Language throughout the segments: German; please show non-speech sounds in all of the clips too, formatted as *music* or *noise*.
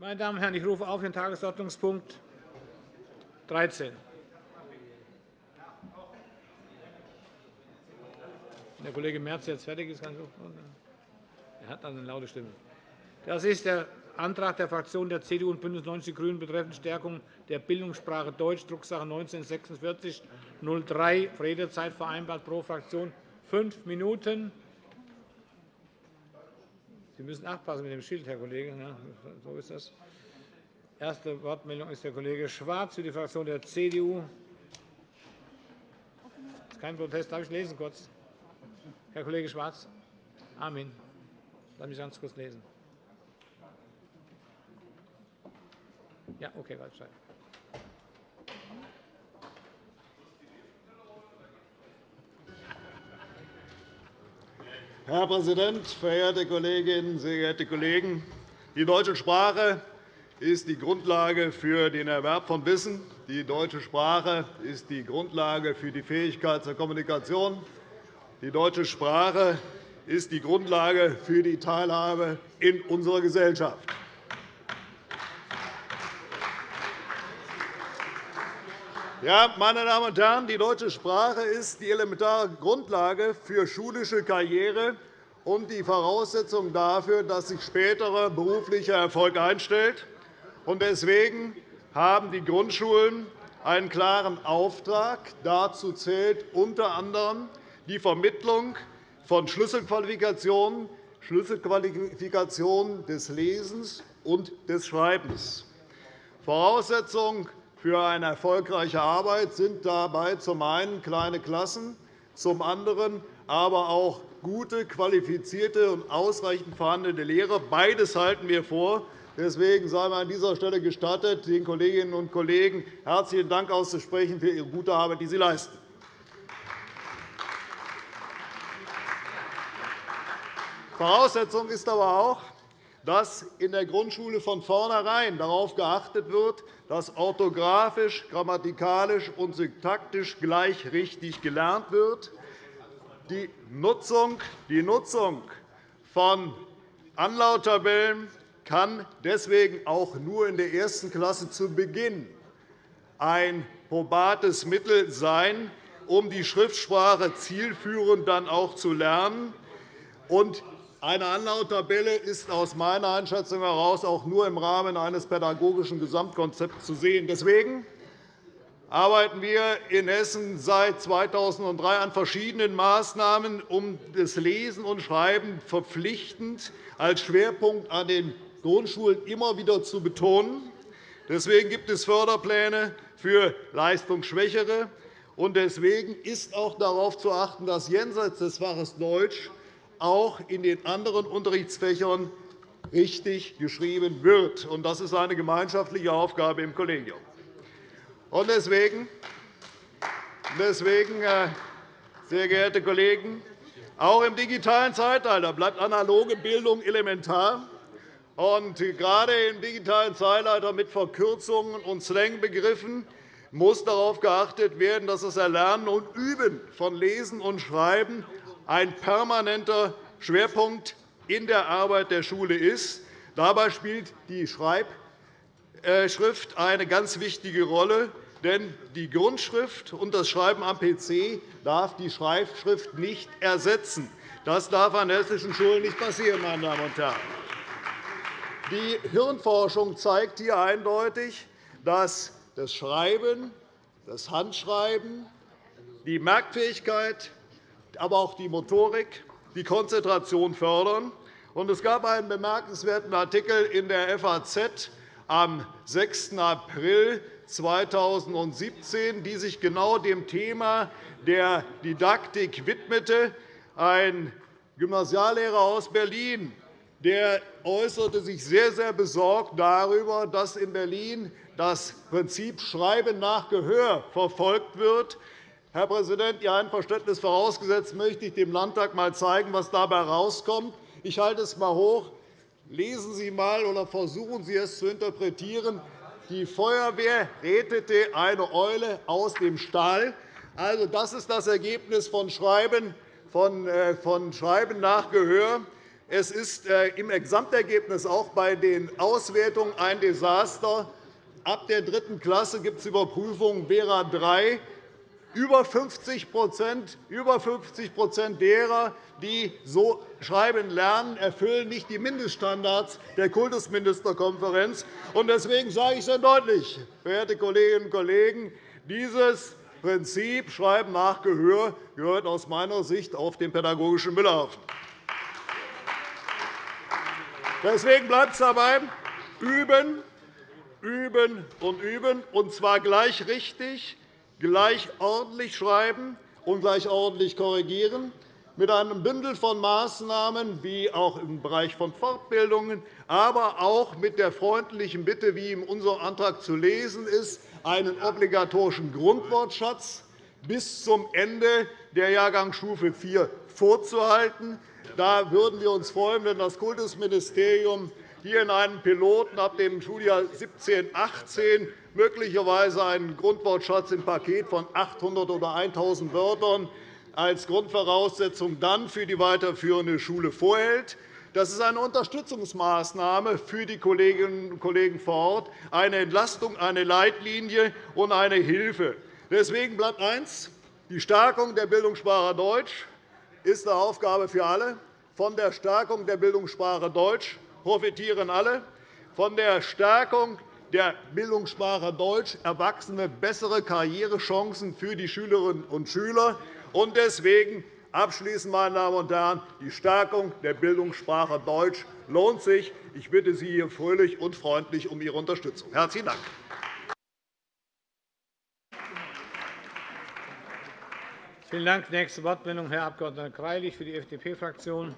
Meine Damen und Herren, ich rufe auf den Tagesordnungspunkt 13. Wenn der Kollege Merz jetzt fertig ist, kann ich Er hat eine laute Stimme. Das ist der Antrag der Fraktionen der CDU und BÜNDNIS 90 die GRÜNEN betreffend Stärkung der Bildungssprache Deutsch, Drucksache 19-4603. Redezeit vereinbart pro Fraktion fünf Minuten. Sie müssen aufpassen mit dem Schild, Herr Kollege. so ist das. Erste Wortmeldung ist der Kollege Schwarz für die Fraktion der CDU. Das ist kein Protest. Darf ich lesen kurz? Herr Kollege Schwarz. Amen. Lass mich ganz kurz lesen. Ja, okay, Waldstein. Herr Präsident, verehrte Kolleginnen, sehr geehrte Kollegen! Die deutsche Sprache ist die Grundlage für den Erwerb von Wissen. Die deutsche Sprache ist die Grundlage für die Fähigkeit zur Kommunikation. Die deutsche Sprache ist die Grundlage für die Teilhabe in unserer Gesellschaft. Ja, meine Damen und Herren, die deutsche Sprache ist die elementare Grundlage für schulische Karriere und die Voraussetzung dafür, dass sich späterer beruflicher Erfolg einstellt. Deswegen haben die Grundschulen einen klaren Auftrag. Dazu zählt unter anderem die Vermittlung von Schlüsselqualifikationen, Schlüsselqualifikationen des Lesens und des Schreibens. Voraussetzung für eine erfolgreiche Arbeit sind dabei zum einen kleine Klassen, zum anderen aber auch gute, qualifizierte und ausreichend vorhandene Lehrer. Beides halten wir vor. Deswegen sei mir an dieser Stelle gestattet, den Kolleginnen und Kollegen herzlichen Dank auszusprechen für ihre gute Arbeit, die sie leisten. Voraussetzung ist aber auch, dass in der Grundschule von vornherein darauf geachtet wird, dass orthografisch, grammatikalisch und syntaktisch gleich richtig gelernt wird. Die Nutzung, die Nutzung von Anlauttabellen kann deswegen auch nur in der ersten Klasse zu Beginn ein probates Mittel sein, um die Schriftsprache zielführend dann auch zu lernen. Eine Anlauttabelle ist aus meiner Einschätzung heraus auch nur im Rahmen eines pädagogischen Gesamtkonzepts zu sehen. Deswegen arbeiten wir in Hessen seit 2003 an verschiedenen Maßnahmen, um das Lesen und Schreiben verpflichtend als Schwerpunkt an den Grundschulen immer wieder zu betonen. Deswegen gibt es Förderpläne für Leistungsschwächere. Deswegen ist auch darauf zu achten, dass jenseits des Faches Deutsch auch in den anderen Unterrichtsfächern richtig geschrieben wird. Das ist eine gemeinschaftliche Aufgabe im Kollegium. Deswegen, deswegen, äh, sehr geehrte Kollegen, auch im digitalen Zeitalter bleibt analoge Bildung elementar. Und gerade im digitalen Zeitalter mit Verkürzungen und Slangbegriffen muss darauf geachtet werden, dass das Erlernen und Üben von Lesen und Schreiben ein permanenter Schwerpunkt in der Arbeit der Schule ist. Dabei spielt die Schreibschrift eine ganz wichtige Rolle. Denn die Grundschrift und das Schreiben am PC darf die Schreibschrift nicht ersetzen. Das darf an hessischen Schulen nicht passieren. Meine Damen und Herren. Die Hirnforschung zeigt hier eindeutig, dass das Schreiben, das Handschreiben, die Merkfähigkeit, aber auch die Motorik, die Konzentration fördern. Es gab einen bemerkenswerten Artikel in der FAZ am 6. April 2017, die sich genau dem Thema der Didaktik widmete. Ein Gymnasiallehrer aus Berlin der äußerte sich sehr, sehr besorgt darüber, dass in Berlin das Prinzip Schreiben nach Gehör verfolgt wird. Herr Präsident, Ihr Einverständnis vorausgesetzt, möchte ich dem Landtag einmal zeigen, was dabei herauskommt. Ich halte es einmal hoch. Lesen Sie einmal oder versuchen Sie es zu interpretieren. Die Feuerwehr rettete eine Eule aus dem Stall. Also, das ist das Ergebnis von Schreiben, von, äh, Schreiben nach Gehör. Es ist äh, im Gesamtergebnis auch bei den Auswertungen ein Desaster. Ab der dritten Klasse gibt es Überprüfungen Vera 3. Über 50 über 50 derer, die so schreiben lernen, erfüllen nicht die Mindeststandards der Kultusministerkonferenz. Deswegen sage ich sehr deutlich, verehrte Kolleginnen und Kollegen, dieses Prinzip Schreiben nach Gehör gehört aus meiner Sicht auf den pädagogischen Müllhaufen. Deswegen bleibt es dabei, üben, üben und üben, und zwar gleich richtig, gleich ordentlich schreiben und gleich ordentlich korrigieren, mit einem Bündel von Maßnahmen, wie auch im Bereich von Fortbildungen, aber auch mit der freundlichen Bitte, wie in unserem Antrag zu lesen ist, einen obligatorischen Grundwortschatz bis zum Ende der Jahrgangsstufe 4 vorzuhalten. Da würden wir uns freuen, wenn das Kultusministerium hier in einem Piloten ab dem Schuljahr 17/18 möglicherweise einen Grundwortschatz im Paket von 800 oder 1.000 Wörtern als Grundvoraussetzung dann für die weiterführende Schule vorhält. Das ist eine Unterstützungsmaßnahme für die Kolleginnen und Kollegen vor Ort, eine Entlastung, eine Leitlinie und eine Hilfe. Deswegen bleibt eins. Die Stärkung der Bildungssprache Deutsch ist eine Aufgabe für alle. Von der Stärkung der Bildungssprache Deutsch profitieren alle. Von der Stärkung der Bildungssprache Deutsch erwachsene bessere Karrierechancen für die Schülerinnen und Schüler. Deswegen Abschließend, meine Damen und Herren, die Stärkung der Bildungssprache Deutsch lohnt sich. Ich bitte Sie hier fröhlich und freundlich um Ihre Unterstützung. – Herzlichen Dank. Vielen Dank. Nächste Wortmeldung, Herr Abg. Greilich für die FDP-Fraktion.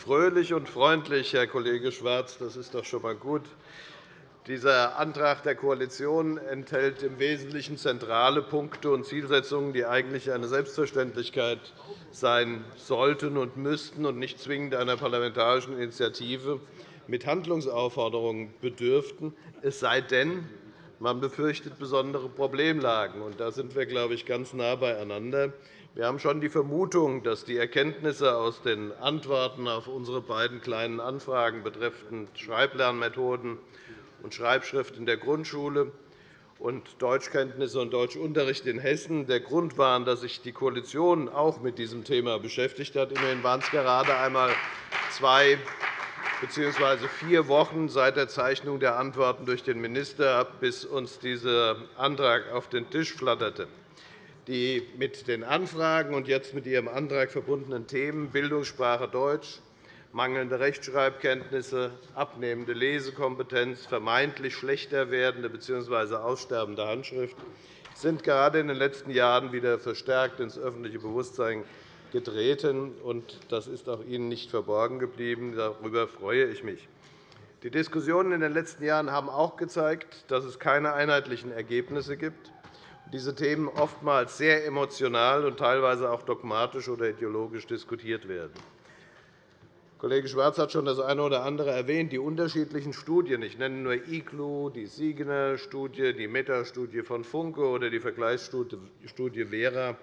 Fröhlich und freundlich, Herr Kollege Schwarz. Das ist doch schon einmal gut. Dieser Antrag der Koalition enthält im Wesentlichen zentrale Punkte und Zielsetzungen, die eigentlich eine Selbstverständlichkeit sein sollten und müssten und nicht zwingend einer parlamentarischen Initiative mit Handlungsaufforderungen bedürften, es sei denn, man befürchtet besondere Problemlagen. Da sind wir, glaube ich, ganz nah beieinander. Wir haben schon die Vermutung, dass die Erkenntnisse aus den Antworten auf unsere beiden Kleinen Anfragen betreffend Schreiblernmethoden und Schreibschrift in der Grundschule und Deutschkenntnisse und Deutschunterricht in Hessen der Grund waren, dass sich die Koalition auch mit diesem Thema beschäftigt hat. Immerhin waren es gerade einmal zwei bzw. vier Wochen seit der Zeichnung der Antworten durch den Minister, bis uns dieser Antrag auf den Tisch flatterte die mit den Anfragen und jetzt mit Ihrem Antrag verbundenen Themen Bildungssprache Deutsch, mangelnde Rechtschreibkenntnisse, abnehmende Lesekompetenz, vermeintlich schlechter werdende bzw. aussterbende Handschrift sind gerade in den letzten Jahren wieder verstärkt ins öffentliche Bewusstsein getreten. Das ist auch Ihnen nicht verborgen geblieben. Darüber freue ich mich. Die Diskussionen in den letzten Jahren haben auch gezeigt, dass es keine einheitlichen Ergebnisse gibt diese Themen oftmals sehr emotional und teilweise auch dogmatisch oder ideologisch diskutiert werden. Kollege Schwarz hat schon das eine oder andere erwähnt, die unterschiedlichen Studien. Ich nenne nur IGLU, die Siegener-Studie, die Meta-Studie von Funke oder die Vergleichsstudie Vera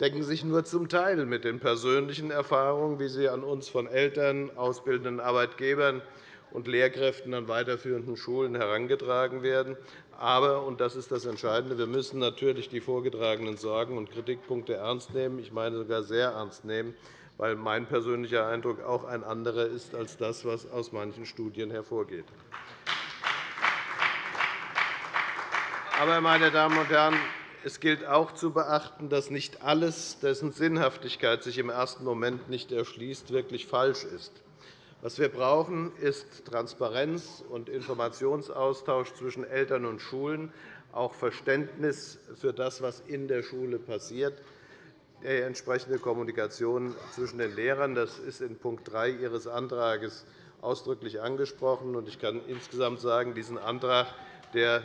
decken sich nur zum Teil mit den persönlichen Erfahrungen, wie sie an uns von Eltern, ausbildenden Arbeitgebern und Lehrkräften an weiterführenden Schulen herangetragen werden. Aber, und das ist das Entscheidende, wir müssen natürlich die vorgetragenen Sorgen und Kritikpunkte ernst nehmen, ich meine sogar sehr ernst nehmen, weil mein persönlicher Eindruck auch ein anderer ist als das, was aus manchen Studien hervorgeht. Aber, meine Damen und Herren, es gilt auch zu beachten, dass nicht alles, dessen Sinnhaftigkeit sich im ersten Moment nicht erschließt, wirklich falsch ist. Was wir brauchen, ist Transparenz und Informationsaustausch zwischen Eltern und Schulen, auch Verständnis für das, was in der Schule passiert, die entsprechende Kommunikation zwischen den Lehrern. Das ist in Punkt 3 Ihres Antrags ausdrücklich angesprochen. Ich kann insgesamt sagen, diesen Antrag, der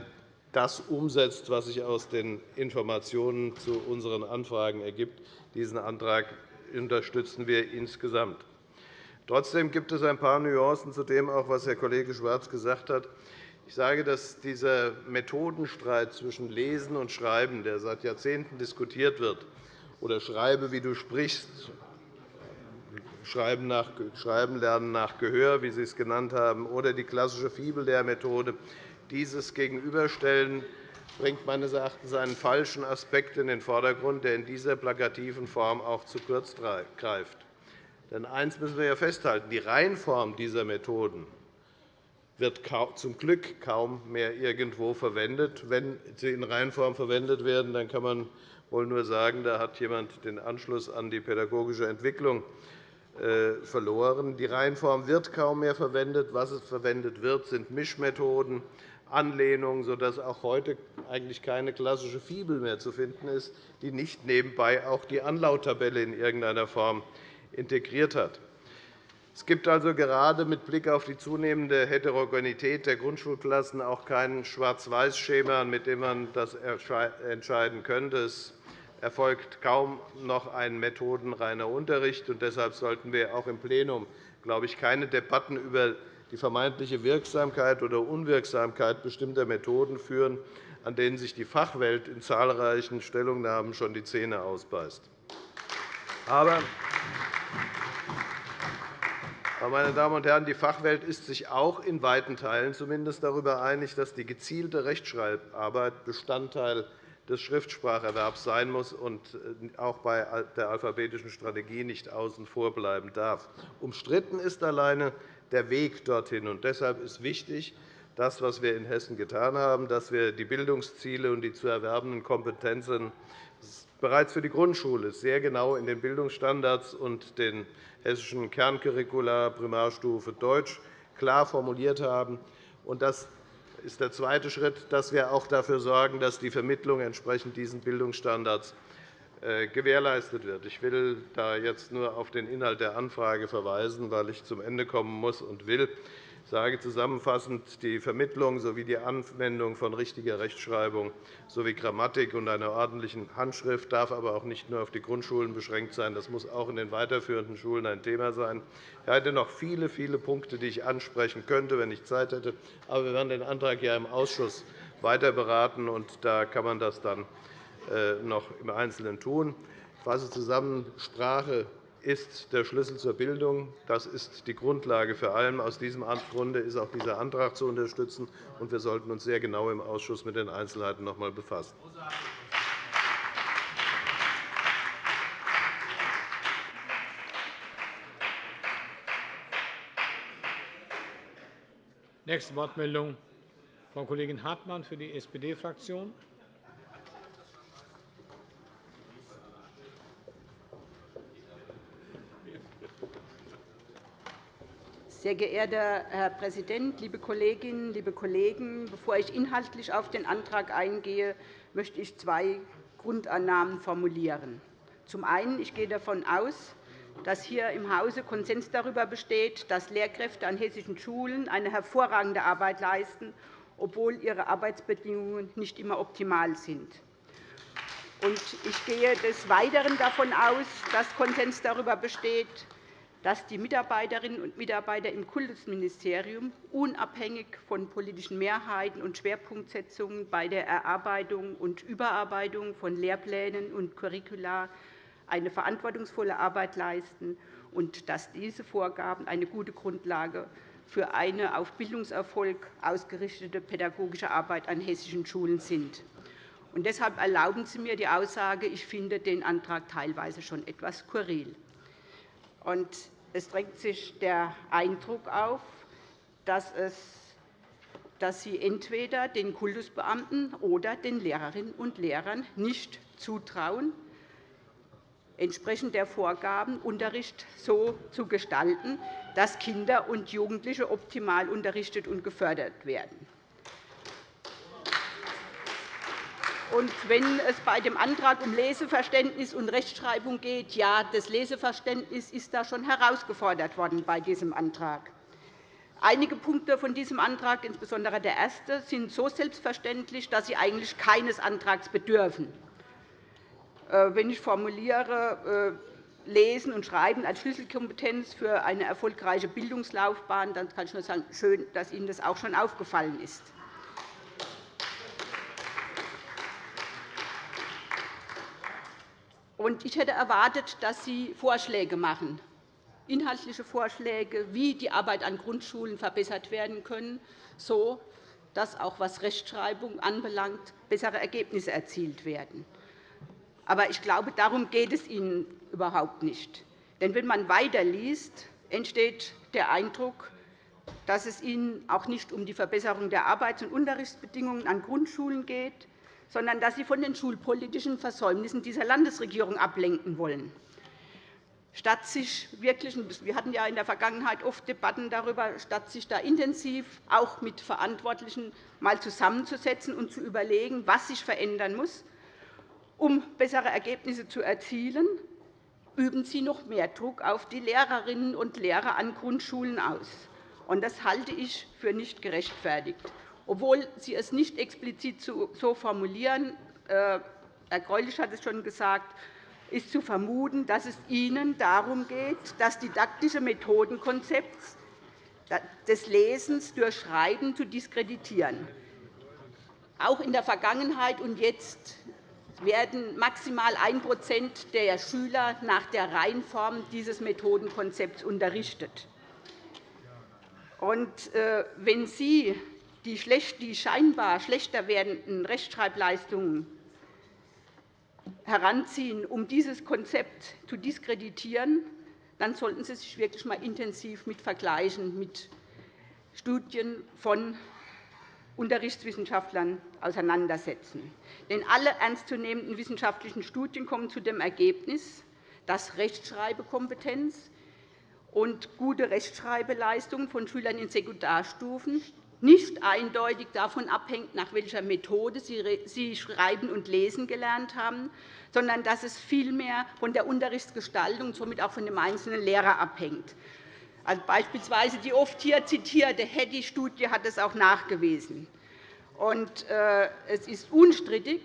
das umsetzt, was sich aus den Informationen zu unseren Anfragen ergibt, diesen Antrag unterstützen wir insgesamt. Trotzdem gibt es ein paar Nuancen zu dem, was Herr Kollege Schwarz gesagt hat. Ich sage, dass dieser Methodenstreit zwischen Lesen und Schreiben, der seit Jahrzehnten diskutiert wird, oder Schreibe, wie du sprichst, Schreiben, nach, Schreiben lernen nach Gehör, wie Sie es genannt haben, oder die klassische Fibellehrmethode, dieses Gegenüberstellen bringt meines Erachtens einen falschen Aspekt in den Vordergrund, der in dieser plakativen Form auch zu kurz greift. Denn eines müssen wir ja festhalten. Die Reihenform dieser Methoden wird zum Glück kaum mehr irgendwo verwendet. Wenn sie in Reihenform verwendet werden, dann kann man wohl nur sagen, da hat jemand den Anschluss an die pädagogische Entwicklung äh, verloren. Die Reihenform wird kaum mehr verwendet. Was verwendet wird, sind Mischmethoden, Anlehnungen, sodass auch heute eigentlich keine klassische Fibel mehr zu finden ist, die nicht nebenbei auch die Anlauttabelle in irgendeiner Form integriert hat. Es gibt also gerade mit Blick auf die zunehmende Heterogenität der Grundschulklassen auch kein Schwarz-Weiß-Schema, mit dem man das entscheiden könnte. Es erfolgt kaum noch ein methodenreiner Unterricht. und Deshalb sollten wir auch im Plenum glaube ich, keine Debatten über die vermeintliche Wirksamkeit oder Unwirksamkeit bestimmter Methoden führen, an denen sich die Fachwelt in zahlreichen Stellungnahmen schon die Zähne ausbeißt. Aber meine Damen und Herren, die Fachwelt ist sich auch in weiten Teilen zumindest darüber einig, dass die gezielte Rechtschreibarbeit Bestandteil des Schriftspracherwerbs sein muss und äh, auch bei der alphabetischen Strategie nicht außen vor bleiben darf. Umstritten ist alleine der Weg dorthin. Und deshalb ist wichtig, das, was wir in Hessen getan haben, dass wir die Bildungsziele und die zu erwerbenden Kompetenzen bereits für die Grundschule sehr genau in den Bildungsstandards und den hessischen Kerncurricula Primarstufe Deutsch klar formuliert haben. Das ist der zweite Schritt, dass wir auch dafür sorgen, dass die Vermittlung entsprechend diesen Bildungsstandards gewährleistet wird. Ich will da jetzt nur auf den Inhalt der Anfrage verweisen, weil ich zum Ende kommen muss und will. Ich sage zusammenfassend, die Vermittlung sowie die Anwendung von richtiger Rechtschreibung sowie Grammatik und einer ordentlichen Handschrift darf aber auch nicht nur auf die Grundschulen beschränkt sein. Das muss auch in den weiterführenden Schulen ein Thema sein. Ich hätte noch viele, viele Punkte, die ich ansprechen könnte, wenn ich Zeit hätte. Aber wir werden den Antrag ja im Ausschuss weiter beraten, und da kann man das dann äh, noch im Einzelnen tun. Ich fasse zusammen. Sprache ist der Schlüssel zur Bildung. Das ist die Grundlage für allem. Aus diesem Grunde ist auch dieser Antrag zu unterstützen. und Wir sollten uns sehr genau im Ausschuss mit den Einzelheiten noch einmal befassen. Nächste Wortmeldung, Frau Kollegin Hartmann für die SPD-Fraktion. Sehr geehrter Herr Präsident, liebe Kolleginnen, liebe Kollegen! Bevor ich inhaltlich auf den Antrag eingehe, möchte ich zwei Grundannahmen formulieren. Zum einen ich gehe davon aus, dass hier im Hause Konsens darüber besteht, dass Lehrkräfte an hessischen Schulen eine hervorragende Arbeit leisten, obwohl ihre Arbeitsbedingungen nicht immer optimal sind. Ich gehe des Weiteren davon aus, dass Konsens darüber besteht, dass die Mitarbeiterinnen und Mitarbeiter im Kultusministerium unabhängig von politischen Mehrheiten und Schwerpunktsetzungen bei der Erarbeitung und Überarbeitung von Lehrplänen und Curricula eine verantwortungsvolle Arbeit leisten und dass diese Vorgaben eine gute Grundlage für eine auf Bildungserfolg ausgerichtete pädagogische Arbeit an hessischen Schulen sind. deshalb erlauben Sie mir die Aussage, ich finde den Antrag teilweise schon etwas skurril. Es drängt sich der Eindruck auf, dass, es, dass Sie entweder den Kultusbeamten oder den Lehrerinnen und Lehrern nicht zutrauen, entsprechend der Vorgaben Unterricht so zu gestalten, dass Kinder und Jugendliche optimal unterrichtet und gefördert werden. Und wenn es bei dem Antrag um Leseverständnis und Rechtschreibung geht, ja, das Leseverständnis ist da schon herausgefordert worden bei diesem Antrag. Einige Punkte von diesem Antrag, insbesondere der erste, sind so selbstverständlich, dass sie eigentlich keines Antrags bedürfen. Äh, wenn ich formuliere, Lesen und Schreiben als Schlüsselkompetenz für eine erfolgreiche Bildungslaufbahn, dann kann ich nur sagen, schön, dass Ihnen das auch schon aufgefallen ist. Ich hätte erwartet, dass Sie Vorschläge machen, inhaltliche Vorschläge, wie die Arbeit an Grundschulen verbessert werden können, so dass auch was Rechtschreibung anbelangt bessere Ergebnisse erzielt werden. Aber ich glaube, darum geht es Ihnen überhaupt nicht. Denn wenn man weiterliest, entsteht der Eindruck, dass es Ihnen auch nicht um die Verbesserung der Arbeits- und Unterrichtsbedingungen an Grundschulen geht, sondern dass Sie von den schulpolitischen Versäumnissen dieser Landesregierung ablenken wollen. Statt sich wirklich, wir hatten ja in der Vergangenheit oft Debatten darüber, statt sich da intensiv auch mit Verantwortlichen mal zusammenzusetzen und zu überlegen, was sich verändern muss, um bessere Ergebnisse zu erzielen, üben Sie noch mehr Druck auf die Lehrerinnen und Lehrer an Grundschulen aus. Das halte ich für nicht gerechtfertigt. Obwohl Sie es nicht explizit so formulieren, äh, Herr Greulich hat es schon gesagt, ist zu vermuten, dass es Ihnen darum geht, das didaktische Methodenkonzept des Lesens durch Schreiben zu diskreditieren. Auch in der Vergangenheit und jetzt werden maximal 1% der Schüler nach der Reihenform dieses Methodenkonzepts unterrichtet. Äh, wenn Sie die scheinbar schlechter werdenden Rechtschreibleistungen heranziehen, um dieses Konzept zu diskreditieren, dann sollten Sie sich wirklich einmal intensiv mit Vergleichen mit Studien von Unterrichtswissenschaftlern auseinandersetzen. Denn alle ernstzunehmenden wissenschaftlichen Studien kommen zu dem Ergebnis, dass Rechtschreibekompetenz und gute Rechtschreibeleistungen von Schülern in Sekundarstufen nicht eindeutig davon abhängt, nach welcher Methode sie Schreiben und Lesen gelernt haben, sondern dass es vielmehr von der Unterrichtsgestaltung und somit auch von dem einzelnen Lehrer abhängt. Also beispielsweise die oft hier zitierte Heddy-Studie hat es auch nachgewiesen. Und, äh, es ist unstrittig,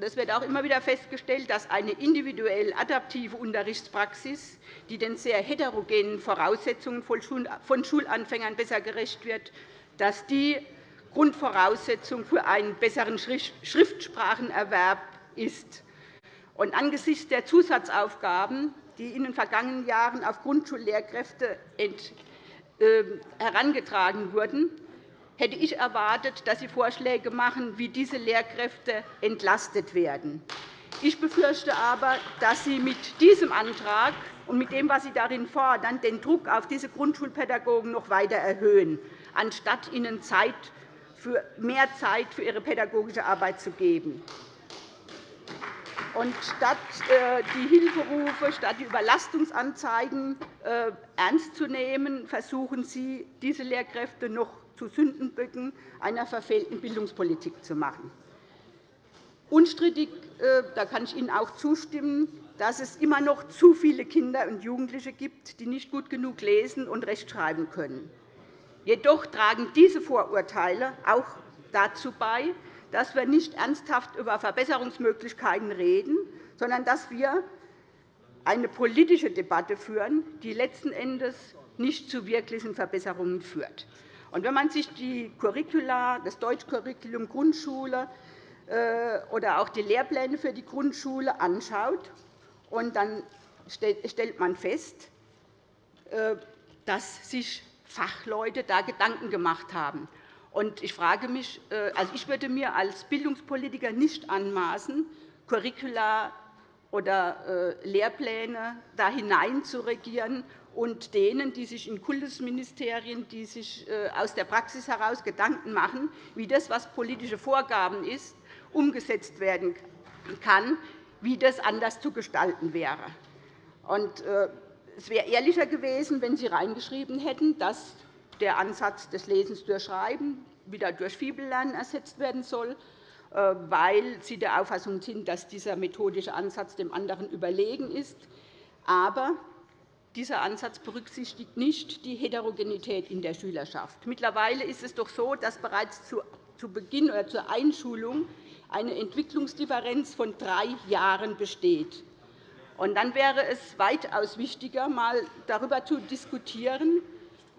es wird auch immer wieder festgestellt, dass eine individuell adaptive Unterrichtspraxis, die den sehr heterogenen Voraussetzungen von Schulanfängern besser gerecht wird, dass die Grundvoraussetzung für einen besseren Schriftsprachenerwerb ist. Und angesichts der Zusatzaufgaben, die in den vergangenen Jahren auf Grundschullehrkräfte ähm, herangetragen wurden, hätte ich erwartet, dass Sie Vorschläge machen, wie diese Lehrkräfte entlastet werden. Ich befürchte aber, dass Sie mit diesem Antrag und mit dem, was Sie darin fordern, den Druck auf diese Grundschulpädagogen noch weiter erhöhen anstatt ihnen Zeit für mehr Zeit für ihre pädagogische Arbeit zu geben. Und statt äh, die Hilferufe, statt die Überlastungsanzeigen äh, ernst zu nehmen, versuchen Sie, diese Lehrkräfte noch zu Sündenböcken einer verfehlten Bildungspolitik zu machen. Unstrittig äh, da kann ich Ihnen auch zustimmen, dass es immer noch zu viele Kinder und Jugendliche gibt, die nicht gut genug lesen und rechtschreiben können. Jedoch tragen diese Vorurteile auch dazu bei, dass wir nicht ernsthaft über Verbesserungsmöglichkeiten reden, sondern dass wir eine politische Debatte führen, die letzten Endes nicht zu wirklichen Verbesserungen führt. wenn man sich die Curricula, das Deutschcurriculum Grundschule äh, oder auch die Lehrpläne für die Grundschule anschaut, dann stellt man fest, äh, dass sich Fachleute da Gedanken gemacht haben. Ich, frage mich, äh, also ich würde mir als Bildungspolitiker nicht anmaßen, Curricula oder äh, Lehrpläne da hinein zu regieren und denen, die sich in Kultusministerien, die sich äh, aus der Praxis heraus Gedanken machen, wie das, was politische Vorgaben ist, umgesetzt werden kann, wie das anders zu gestalten wäre. Es wäre ehrlicher gewesen, wenn Sie reingeschrieben hätten, dass der Ansatz des Lesens durch Schreiben wieder durch Fibellernen ersetzt werden soll, äh, weil Sie der Auffassung sind, dass dieser methodische Ansatz dem anderen überlegen ist. Aber dieser Ansatz berücksichtigt nicht die Heterogenität in der Schülerschaft. Mittlerweile ist es doch so, dass bereits zu Beginn oder zur Einschulung eine Entwicklungsdifferenz von drei Jahren besteht. Und dann wäre es weitaus wichtiger, einmal darüber zu diskutieren,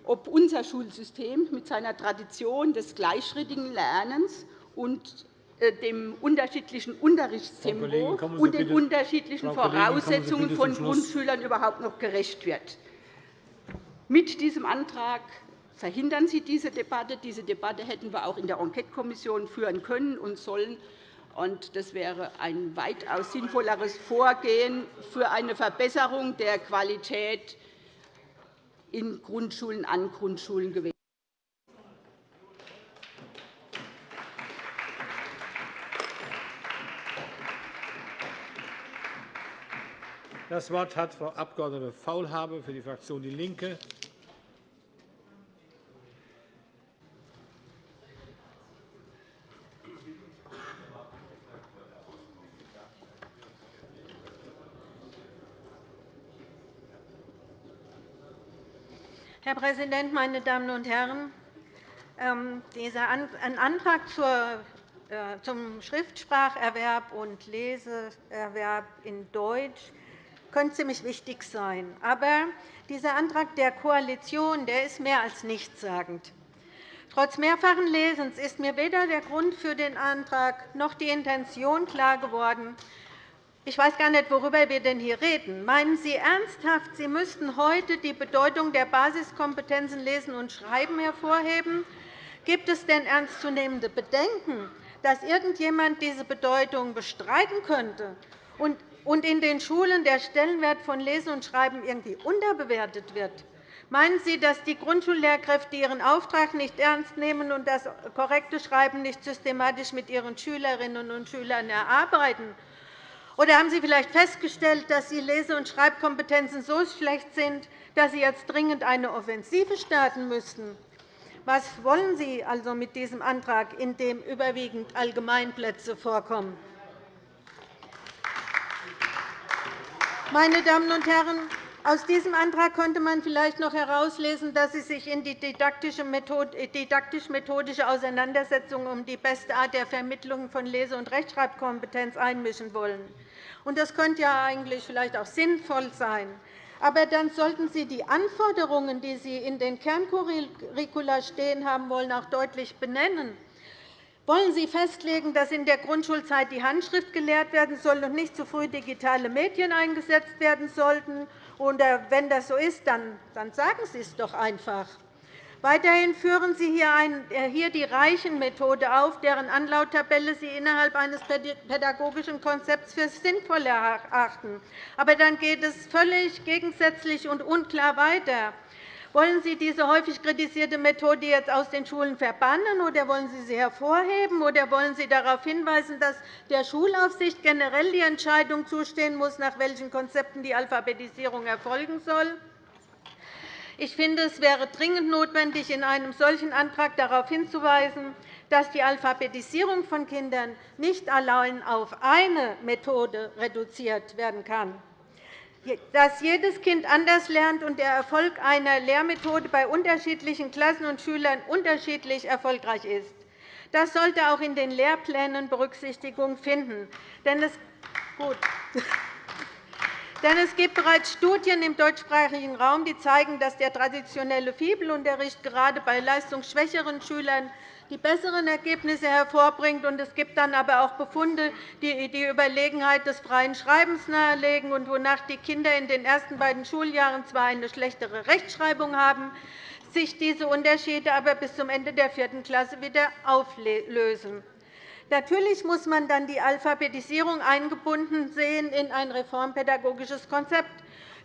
ob unser Schulsystem mit seiner Tradition des gleichschrittigen Lernens und äh, dem unterschiedlichen Unterrichtstempo und den unterschiedlichen Voraussetzungen von Grundschülern überhaupt noch gerecht wird. Mit diesem Antrag verhindern Sie diese Debatte. Diese Debatte hätten wir auch in der Enquetekommission führen können und sollen. Das wäre ein weitaus sinnvolleres Vorgehen für eine Verbesserung der Qualität in Grundschulen an Grundschulen gewesen. Das Wort hat Frau Abg. Faulhaber für die Fraktion DIE LINKE. Herr Präsident, meine Damen und Herren! Ähm, dieser Antrag äh, zum Schriftspracherwerb und Leseerwerb in Deutsch könnte ziemlich wichtig sein. Aber dieser Antrag der Koalition der ist mehr als nichtssagend. Trotz mehrfachen Lesens ist mir weder der Grund für den Antrag noch die Intention klar geworden, ich weiß gar nicht, worüber wir denn hier reden. Meinen Sie ernsthaft, Sie müssten heute die Bedeutung der Basiskompetenzen Lesen und Schreiben hervorheben? Gibt es denn ernstzunehmende Bedenken, dass irgendjemand diese Bedeutung bestreiten könnte und in den Schulen der Stellenwert von Lesen und Schreiben irgendwie unterbewertet wird? Meinen Sie, dass die Grundschullehrkräfte ihren Auftrag nicht ernst nehmen und das korrekte Schreiben nicht systematisch mit ihren Schülerinnen und Schülern erarbeiten? Oder haben Sie vielleicht festgestellt, dass die Lese- und Schreibkompetenzen so schlecht sind, dass Sie jetzt dringend eine Offensive starten müssten? Was wollen Sie also mit diesem Antrag, in dem überwiegend Allgemeinplätze vorkommen? Meine Damen und Herren, aus diesem Antrag könnte man vielleicht noch herauslesen, dass Sie sich in die didaktisch-methodische Auseinandersetzung um die beste Art der Vermittlung von Lese- und Rechtschreibkompetenz einmischen wollen. Das könnte ja eigentlich vielleicht auch sinnvoll sein. Aber dann sollten Sie die Anforderungen, die Sie in den Kerncurricula stehen haben wollen, auch deutlich benennen. Wollen Sie festlegen, dass in der Grundschulzeit die Handschrift gelehrt werden soll und nicht zu früh digitale Medien eingesetzt werden sollten? Oder wenn das so ist, dann sagen Sie es doch einfach. Weiterhin führen Sie äh, hier die Reichenmethode auf, deren Anlauttabelle Sie innerhalb eines pädagogischen Konzepts für sinnvoll erachten. Aber dann geht es völlig gegensätzlich und unklar weiter. Wollen Sie diese häufig kritisierte Methode jetzt aus den Schulen verbannen, oder wollen Sie sie hervorheben, oder wollen Sie darauf hinweisen, dass der Schulaufsicht generell die Entscheidung zustehen muss, nach welchen Konzepten die Alphabetisierung erfolgen soll? Ich finde, es wäre dringend notwendig, in einem solchen Antrag darauf hinzuweisen, dass die Alphabetisierung von Kindern nicht allein auf eine Methode reduziert werden kann dass jedes Kind anders lernt und der Erfolg einer Lehrmethode bei unterschiedlichen Klassen und Schülern unterschiedlich erfolgreich ist. Das sollte auch in den Lehrplänen Berücksichtigung finden. Denn es Gut. *laughs* Denn es gibt bereits Studien im deutschsprachigen Raum, die zeigen, dass der traditionelle Fibelunterricht gerade bei leistungsschwächeren Schülern die besseren Ergebnisse hervorbringt. Es gibt dann aber auch Befunde, die die Überlegenheit des freien Schreibens nahelegen und wonach die Kinder in den ersten beiden Schuljahren zwar eine schlechtere Rechtschreibung haben, sich diese Unterschiede aber bis zum Ende der vierten Klasse wieder auflösen. Natürlich muss man dann die Alphabetisierung eingebunden sehen in ein reformpädagogisches Konzept,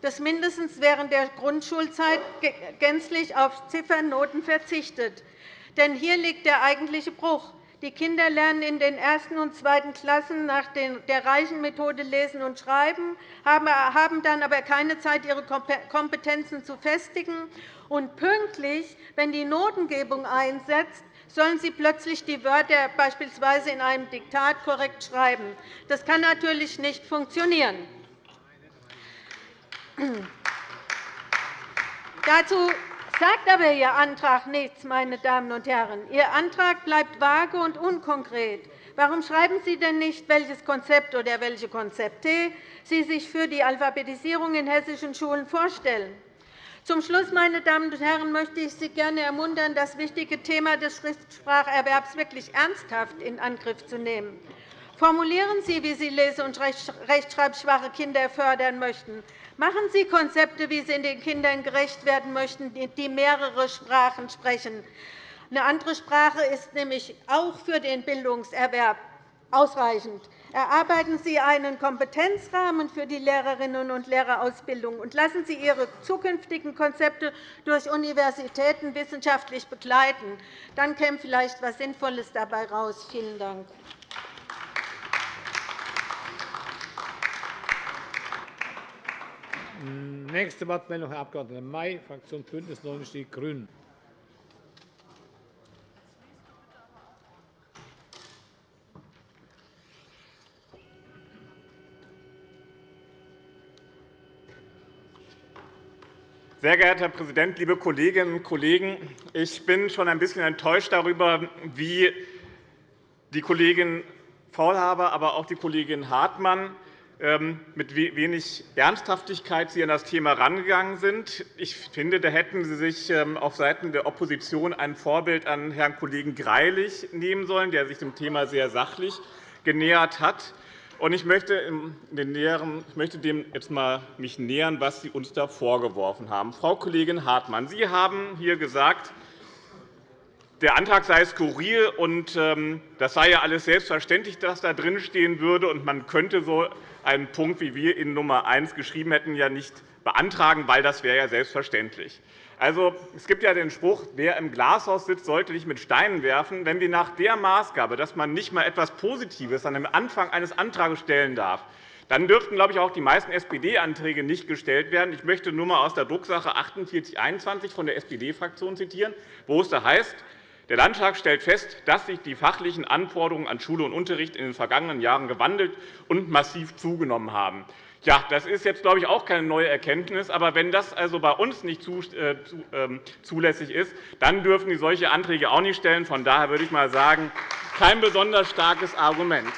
das mindestens während der Grundschulzeit gänzlich auf Ziffernnoten verzichtet. Denn hier liegt der eigentliche Bruch. Die Kinder lernen in den ersten und zweiten Klassen nach der reichen Methode Lesen und Schreiben, haben dann aber keine Zeit, ihre Kompetenzen zu festigen. Und pünktlich, wenn die Notengebung einsetzt, sollen sie plötzlich die Wörter beispielsweise in einem Diktat korrekt schreiben. Das kann natürlich nicht funktionieren. *clears throat* Dazu sagt aber Ihr Antrag nichts, meine Damen und Herren. Ihr Antrag bleibt vage und unkonkret. Warum schreiben Sie denn nicht, welches Konzept oder welche Konzepte Sie sich für die Alphabetisierung in hessischen Schulen vorstellen? Zum Schluss, meine Damen und Herren, möchte ich Sie gerne ermuntern, das wichtige Thema des Schriftspracherwerbs wirklich ernsthaft in Angriff zu nehmen. Formulieren Sie, wie Sie lese- und rechtschreibschwache Kinder fördern möchten. Machen Sie Konzepte, wie Sie den Kindern gerecht werden möchten, die mehrere Sprachen sprechen. Eine andere Sprache ist nämlich auch für den Bildungserwerb ausreichend. Erarbeiten Sie einen Kompetenzrahmen für die Lehrerinnen und Lehrerausbildung und lassen Sie Ihre zukünftigen Konzepte durch Universitäten wissenschaftlich begleiten. Dann käme vielleicht etwas Sinnvolles dabei heraus. Vielen Dank. Nächste Wortmeldung, Herr Abg. May, Fraktion BÜNDNIS 90 die GRÜNEN. Sehr geehrter Herr Präsident, liebe Kolleginnen und Kollegen! Ich bin schon ein bisschen enttäuscht darüber, wie die Kollegin Faulhaber, aber auch die Kollegin Hartmann mit wenig Ernsthaftigkeit Sie an das Thema herangegangen sind. Ich finde, da hätten Sie sich ähm, auf Seiten der Opposition ein Vorbild an Herrn Kollegen Greilich nehmen sollen, der sich dem Thema sehr sachlich genähert hat. Ich möchte, ich möchte dem jetzt mal mich nähern, was Sie uns da vorgeworfen haben. Frau Kollegin Hartmann, Sie haben hier gesagt, der Antrag sei skurril, und ähm, das sei ja alles selbstverständlich, dass da drinstehen würde, und man könnte so einen Punkt, wie wir in Nummer 1 geschrieben hätten, ja nicht beantragen, weil das wäre ja selbstverständlich. Also, es gibt ja den Spruch, wer im Glashaus sitzt, sollte nicht mit Steinen werfen. Wenn wir nach der Maßgabe, dass man nicht einmal etwas Positives an dem Anfang eines Antrags stellen darf, dann dürften, glaube ich, auch die meisten SPD-Anträge nicht gestellt werden. Ich möchte nur einmal aus der Drucksache 4821 von der SPD-Fraktion zitieren, wo es da heißt, der Landtag stellt fest, dass sich die fachlichen Anforderungen an Schule und Unterricht in den vergangenen Jahren gewandelt und massiv zugenommen haben. Ja, das ist jetzt, glaube ich, auch keine neue Erkenntnis. Aber wenn das also bei uns nicht äh, ähm, zulässig ist, dann dürfen Sie solche Anträge auch nicht stellen. Von daher würde ich mal sagen, kein besonders starkes Argument.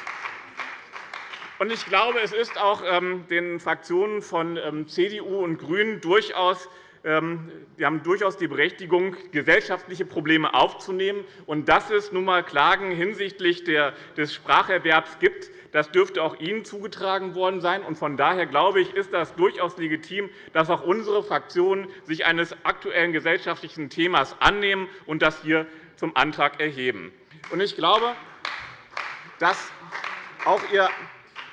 Ich glaube, es ist auch ähm, den Fraktionen von ähm, CDU und GRÜNEN durchaus wir haben durchaus die Berechtigung, gesellschaftliche Probleme aufzunehmen. Und dass es nun einmal Klagen hinsichtlich des Spracherwerbs gibt, das dürfte auch Ihnen zugetragen worden sein. Von daher glaube ich, ist das durchaus legitim, dass auch unsere Fraktionen sich eines aktuellen gesellschaftlichen Themas annehmen und das hier zum Antrag erheben. Ich glaube, dass auch Ihr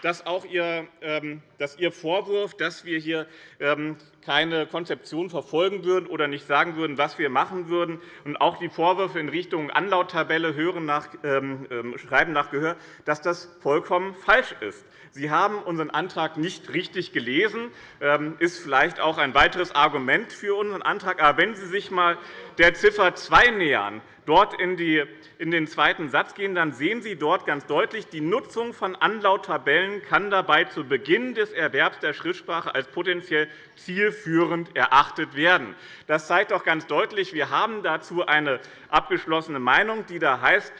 dass auch Ihr, ähm, dass Ihr Vorwurf, dass wir hier ähm, keine Konzeption verfolgen würden oder nicht sagen würden, was wir machen würden, und auch die Vorwürfe in Richtung Anlauttabelle hören nach, ähm, Schreiben nach Gehör, dass das vollkommen falsch ist. Sie haben unseren Antrag nicht richtig gelesen. Das ist vielleicht auch ein weiteres Argument für unseren Antrag. Aber wenn Sie sich einmal der Ziffer 2 nähern, dort in den zweiten Satz gehen, dann sehen Sie dort ganz deutlich, die Nutzung von Anlauttabellen kann dabei zu Beginn des Erwerbs der Schriftsprache als potenziell zielführend erachtet werden. Das zeigt doch ganz deutlich, wir haben dazu eine abgeschlossene Meinung, die da heißt, ähm,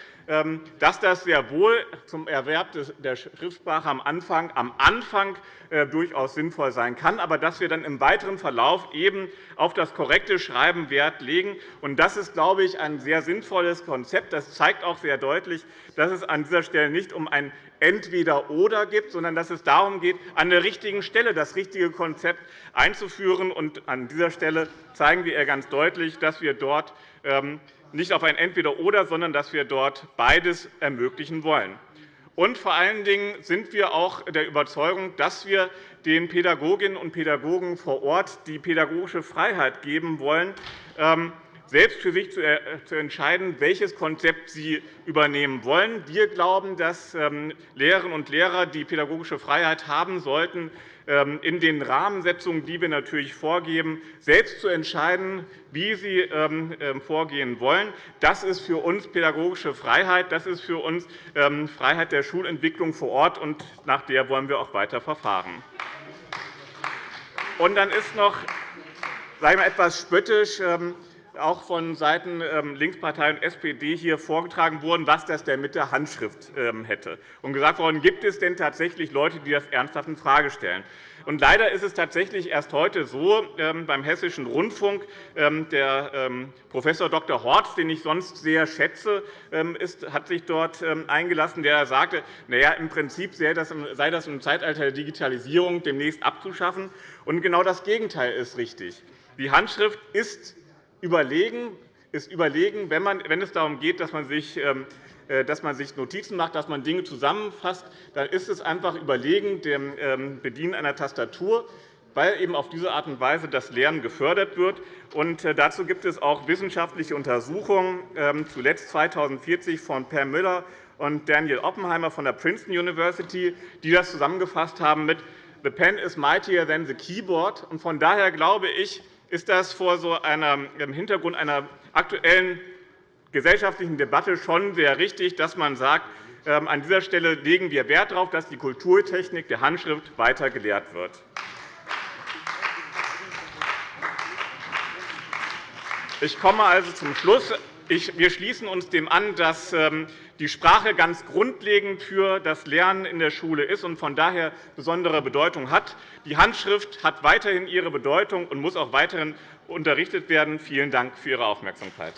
dass das sehr wohl zum Erwerb der Schriftsprache am Anfang, am Anfang äh, durchaus sinnvoll sein kann, aber dass wir dann im weiteren Verlauf eben auf das korrekte Schreiben Wert legen. Das ist, glaube ich, ein sehr sinnvolles Konzept. Das zeigt auch sehr deutlich, dass es an dieser Stelle nicht um ein Entweder-Oder geht, sondern dass es darum geht, an der richtigen Stelle das richtige Konzept einzuführen. An dieser Stelle zeigen wir ganz deutlich, dass wir dort ähm, nicht auf ein Entweder-Oder, sondern dass wir dort beides ermöglichen wollen. Und vor allen Dingen sind wir auch der Überzeugung, dass wir den Pädagoginnen und Pädagogen vor Ort die pädagogische Freiheit geben wollen, ähm, selbst für sich äh, zu entscheiden, welches Konzept sie übernehmen wollen. Wir glauben, dass ähm, Lehrerinnen und Lehrer die pädagogische Freiheit haben sollten, in den Rahmensetzungen, die wir natürlich vorgeben, selbst zu entscheiden, wie sie ähm, ähm, vorgehen wollen. Das ist für uns pädagogische Freiheit. Das ist für uns Freiheit der Schulentwicklung vor Ort, und nach der wollen wir auch weiter verfahren. Und dann ist noch sagen wir, etwas spöttisch auch von Seiten ähm, Linkspartei und SPD hier vorgetragen worden, was das denn mit der Handschrift ähm, hätte. Und gesagt worden, gibt es denn tatsächlich Leute, die das ernsthaft infrage stellen? Und leider ist es tatsächlich erst heute so ähm, beim Hessischen Rundfunk. Der Prof. Dr. Horz, den ich sonst sehr schätze, hat sich dort eingelassen, der sagte, na ja, im Prinzip sei das im Zeitalter der Digitalisierung demnächst abzuschaffen. Und genau das Gegenteil ist richtig. Die Handschrift ist überlegen, ist überlegen wenn, man, wenn es darum geht, dass man sich äh, dass man sich Notizen macht, dass man Dinge zusammenfasst, dann ist es einfach überlegen dem ähm, Bedienen einer Tastatur, weil eben auf diese Art und Weise das Lernen gefördert wird. Und äh, dazu gibt es auch wissenschaftliche Untersuchungen, ähm, zuletzt 2040 von Per Müller und Daniel Oppenheimer von der Princeton University, die das zusammengefasst haben mit The pen is mightier than the keyboard. Und von daher glaube ich, ist das vor so einem Hintergrund einer aktuellen gesellschaftlichen Debatte schon sehr richtig, dass man sagt, ähm, an dieser Stelle legen wir Wert darauf, dass die Kulturtechnik der Handschrift weiter gelehrt wird. Ich komme also zum Schluss. Wir schließen uns dem an, dass ähm, die Sprache ganz grundlegend für das Lernen in der Schule ist und von daher besondere Bedeutung hat. Die Handschrift hat weiterhin ihre Bedeutung und muss auch weiterhin unterrichtet werden. Vielen Dank für Ihre Aufmerksamkeit.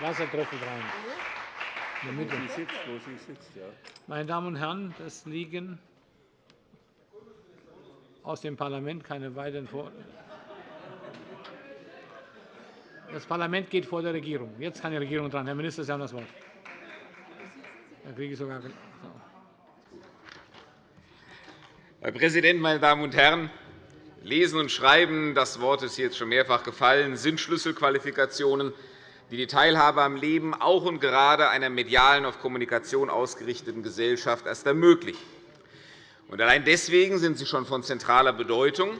Wassertröpfel rein. In der Mitte. Meine Damen und Herren, das liegen aus dem Parlament keine weiteren Vor Das Parlament geht vor der Regierung. Jetzt kann die Regierung dran. Herr Minister, Sie haben das Wort. Herr Präsident, meine Damen und Herren! Lesen und Schreiben, das Wort ist jetzt schon mehrfach gefallen, sind Schlüsselqualifikationen, die die Teilhabe am Leben auch und gerade einer medialen auf Kommunikation ausgerichteten Gesellschaft erst ermöglichen. Allein deswegen sind sie schon von zentraler Bedeutung.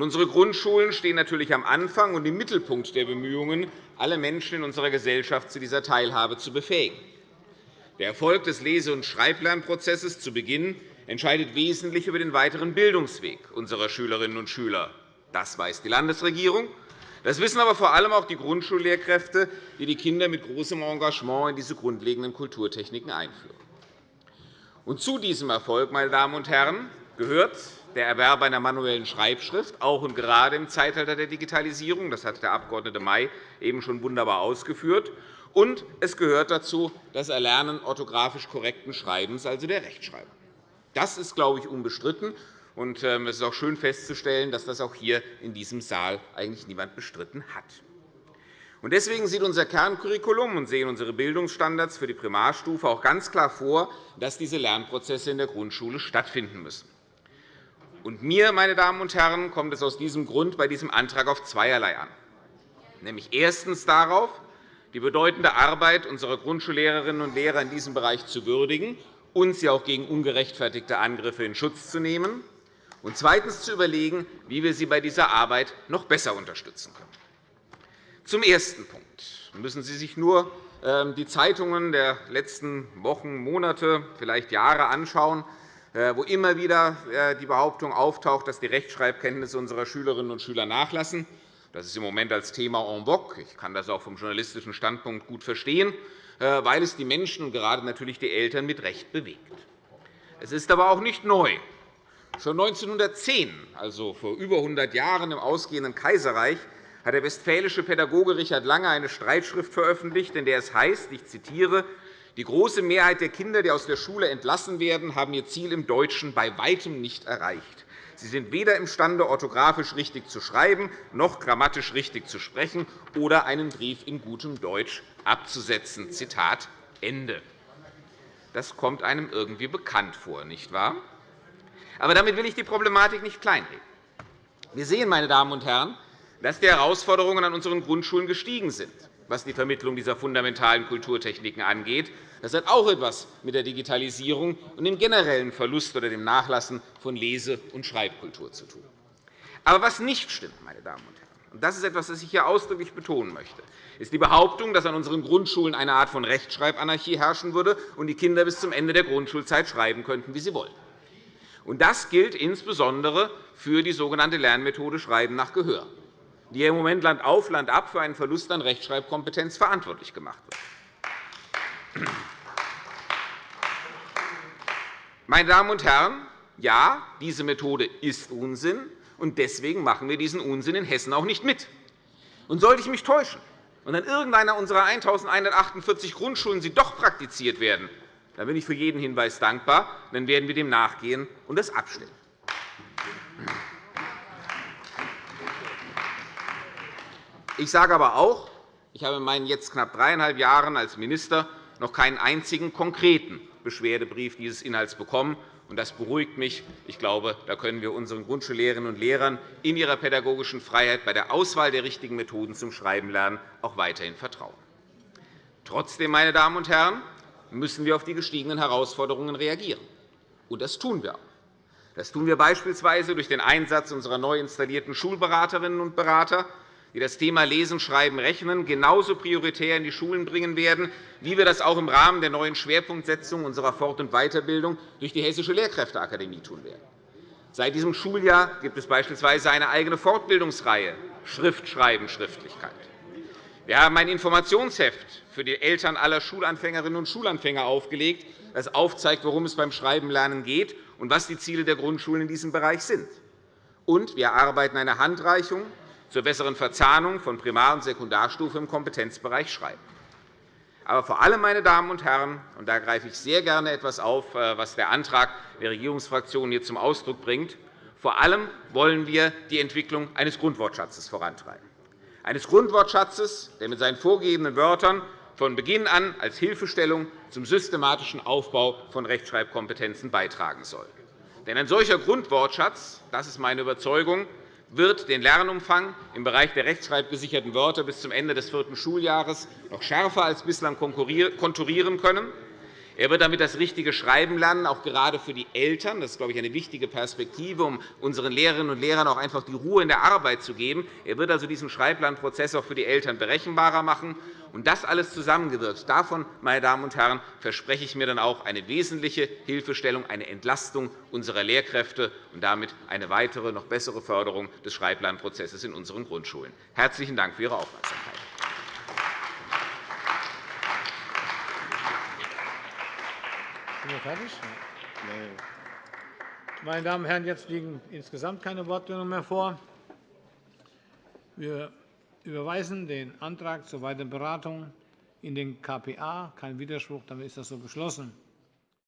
Unsere Grundschulen stehen natürlich am Anfang und im Mittelpunkt der Bemühungen, alle Menschen in unserer Gesellschaft zu dieser Teilhabe zu befähigen. Der Erfolg des Lese- und Schreiblernprozesses zu Beginn entscheidet wesentlich über den weiteren Bildungsweg unserer Schülerinnen und Schüler. Das weiß die Landesregierung. Das wissen aber vor allem auch die Grundschullehrkräfte, die die Kinder mit großem Engagement in diese grundlegenden Kulturtechniken einführen. Und zu diesem Erfolg, meine Damen und Herren, gehört der Erwerb einer manuellen Schreibschrift, auch und gerade im Zeitalter der Digitalisierung. Das hat der Abg. May eben schon wunderbar ausgeführt. Und es gehört dazu das Erlernen orthografisch korrekten Schreibens, also der Rechtschreibung. Das ist, glaube ich, unbestritten. Und ähm, es ist auch schön festzustellen, dass das auch hier in diesem Saal eigentlich niemand bestritten hat. Deswegen sieht unser Kerncurriculum und sehen unsere Bildungsstandards für die Primarstufe auch ganz klar vor, dass diese Lernprozesse in der Grundschule stattfinden müssen. Und mir, meine Damen und Herren, kommt es aus diesem Grund bei diesem Antrag auf zweierlei an. Nämlich erstens darauf, die bedeutende Arbeit unserer Grundschullehrerinnen und Lehrer in diesem Bereich zu würdigen und sie auch gegen ungerechtfertigte Angriffe in Schutz zu nehmen, und zweitens zu überlegen, wie wir sie bei dieser Arbeit noch besser unterstützen können. Zum ersten Punkt müssen Sie sich nur ähm, die Zeitungen der letzten Wochen, Monate, vielleicht Jahre anschauen, wo immer wieder äh, die Behauptung auftaucht, dass die Rechtschreibkenntnisse unserer Schülerinnen und Schüler nachlassen. Das ist im Moment als Thema en vogue. Ich kann das auch vom journalistischen Standpunkt gut verstehen, äh, weil es die Menschen und gerade natürlich die Eltern mit Recht bewegt. Es ist aber auch nicht neu. Schon 1910, also vor über 100 Jahren im ausgehenden Kaiserreich, hat der westfälische Pädagoge Richard Lange eine Streitschrift veröffentlicht, in der es heißt, ich zitiere, die große Mehrheit der Kinder, die aus der Schule entlassen werden, haben ihr Ziel im Deutschen bei weitem nicht erreicht. Sie sind weder imstande, orthografisch richtig zu schreiben, noch grammatisch richtig zu sprechen oder einen Brief in gutem Deutsch abzusetzen. Zitat Ende. Das kommt einem irgendwie bekannt vor, nicht wahr? Aber damit will ich die Problematik nicht kleinreden. Wir sehen, meine Damen und Herren, dass die Herausforderungen an unseren Grundschulen gestiegen sind, was die Vermittlung dieser fundamentalen Kulturtechniken angeht. Das hat auch etwas mit der Digitalisierung und dem generellen Verlust oder dem Nachlassen von Lese- und Schreibkultur zu tun. Aber was nicht stimmt, meine Damen und Herren, und das ist etwas, das ich hier ausdrücklich betonen möchte, ist die Behauptung, dass an unseren Grundschulen eine Art von Rechtschreibanarchie herrschen würde und die Kinder bis zum Ende der Grundschulzeit schreiben könnten, wie sie wollen. Das gilt insbesondere für die sogenannte Lernmethode Schreiben nach Gehör, die im Moment Land auf, Land ab für einen Verlust an Rechtschreibkompetenz verantwortlich gemacht wird. Meine Damen und Herren, ja, diese Methode ist Unsinn, und deswegen machen wir diesen Unsinn in Hessen auch nicht mit. Und sollte ich mich täuschen und an irgendeiner unserer 1.148 Grundschulen sie doch praktiziert werden, dann bin ich für jeden Hinweis dankbar. Dann werden wir dem nachgehen und das abstellen. Ich sage aber auch, ich habe in meinen jetzt knapp dreieinhalb Jahren als Minister noch keinen einzigen konkreten Beschwerdebrief dieses Inhalts bekommen. Das beruhigt mich. Ich glaube, da können wir unseren Grundschullehrerinnen und Lehrern in ihrer pädagogischen Freiheit bei der Auswahl der richtigen Methoden zum Schreibenlernen auch weiterhin vertrauen. Trotzdem, meine Damen und Herren, müssen wir auf die gestiegenen Herausforderungen reagieren. Und das tun wir auch. Das tun wir beispielsweise durch den Einsatz unserer neu installierten Schulberaterinnen und Berater, die das Thema Lesen, Schreiben, Rechnen genauso prioritär in die Schulen bringen werden, wie wir das auch im Rahmen der neuen Schwerpunktsetzung unserer Fort- und Weiterbildung durch die Hessische Lehrkräfteakademie tun werden. Seit diesem Schuljahr gibt es beispielsweise eine eigene Fortbildungsreihe Schrift, Schreiben, Schriftlichkeit. Wir haben ein Informationsheft für die Eltern aller Schulanfängerinnen und Schulanfänger aufgelegt, das aufzeigt, worum es beim Schreibenlernen geht und was die Ziele der Grundschulen in diesem Bereich sind. Und wir erarbeiten eine Handreichung zur besseren Verzahnung von Primar- und Sekundarstufe im Kompetenzbereich Schreiben. Aber vor allem, meine Damen und Herren, und da greife ich sehr gerne etwas auf, äh, was der Antrag der Regierungsfraktionen hier zum Ausdruck bringt, vor allem wollen wir die Entwicklung eines Grundwortschatzes vorantreiben. Eines Grundwortschatzes, der mit seinen vorgegebenen Wörtern von Beginn an als Hilfestellung zum systematischen Aufbau von Rechtschreibkompetenzen beitragen soll. Denn ein solcher Grundwortschatz, das ist meine Überzeugung, wird den Lernumfang im Bereich der rechtschreibgesicherten Wörter bis zum Ende des vierten Schuljahres noch schärfer als bislang konturieren können. Er wird damit das richtige Schreiben lernen, auch gerade für die Eltern. Das ist, glaube ich, eine wichtige Perspektive, um unseren Lehrerinnen und Lehrern auch einfach die Ruhe in der Arbeit zu geben. Er wird also diesen Schreiblernprozess auch für die Eltern berechenbarer machen. Und das alles zusammengewirkt, davon, meine Damen und Herren, verspreche ich mir dann auch eine wesentliche Hilfestellung, eine Entlastung unserer Lehrkräfte und damit eine weitere, noch bessere Förderung des Schreiblernprozesses in unseren Grundschulen. Herzlichen Dank für Ihre Aufmerksamkeit. Wir fertig? Meine Damen und Herren, jetzt liegen insgesamt keine Wortmeldungen mehr vor. Wir überweisen den Antrag zur weiteren Beratung in den KPA. Kein Widerspruch, damit ist das so beschlossen.